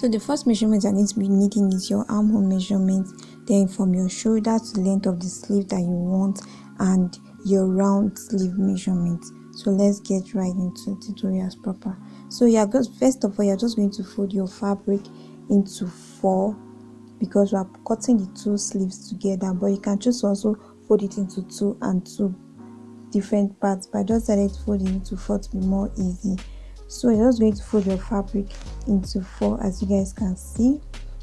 so the first measurement i need to be needing is your armhole measurement. Then from your shoulder to the length of the sleeve that you want and your round sleeve measurement. So let's get right into the tutorials proper. So yeah just first of all you're just going to fold your fabric into four because we are cutting the two sleeves together but you can choose also fold it into two and two different parts. But I just decided to fold it into four to be more easy so you're just going to fold your fabric into four as you guys can see.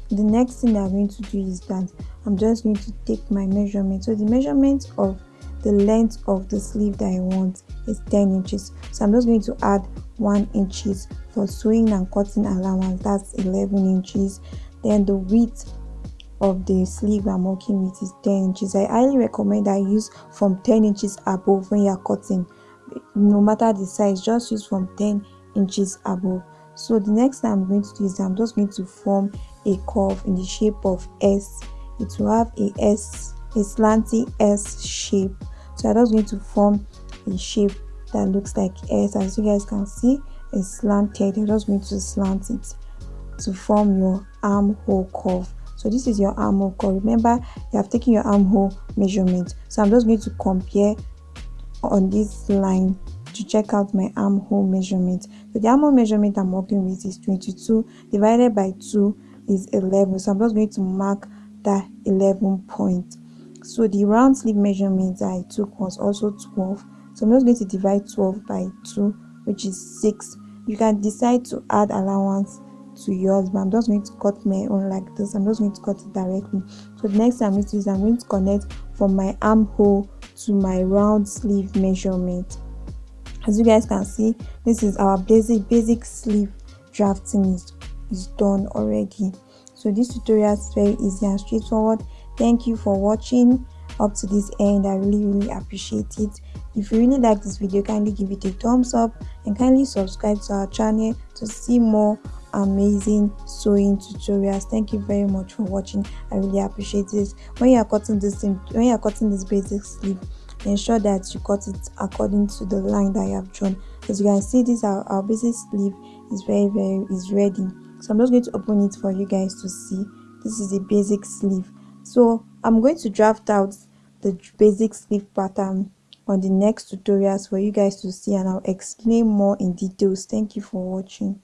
The next thing that i'm going to do is that i'm just going to take my measurement. So the measurement of the length of the sleeve that i want is 10 inches. So i'm just going to add one inches for sewing and cutting allowance. That's 11 inches. Then the width of the sleeve i'm working with is 10 inches. I highly recommend i use from 10 inches above when you're cutting. No matter the size just use from 10 inches above. So the next i'm going to do is i'm just going to form a curve in the shape of s. It will have a s a slanty s shape. So i'm just going to form a shape that looks like s. As you guys can see it's slanted. I'm just going to slant it to form your armhole curve. So this is your armhole curve. Remember you have taken your armhole measurement. So i'm just going to compare on this line to check out my armhole measurement. So the armhole measurement i'm working with is 22 divided by 2 is 11 so i'm just going to mark that 11 point. So the round sleeve measurement i took was also 12 so i'm just going to divide 12 by 2 which is 6 you can decide to add allowance to yours but i'm just going to cut my own like this. I'm just going to cut it directly. So the next thing i'm going to do is i'm going to connect from my armhole to my round sleeve measurement as you guys can see this is our basic basic sleeve drafting is, is done already. So this tutorial is very easy and straightforward. Thank you for watching up to this end. I really really appreciate it. If you really like this video kindly give it a thumbs up and kindly subscribe to our channel to see more amazing sewing tutorials. Thank you very much for watching. I really appreciate this when you are cutting this when you are cutting this basic sleeve ensure that you cut it according to the line that you have drawn. As you can see this our, our basic sleeve is very very is ready. So i'm just going to open it for you guys to see. This is the basic sleeve. So i'm going to draft out the basic sleeve pattern on the next tutorials for you guys to see and i'll explain more in details. Thank you for watching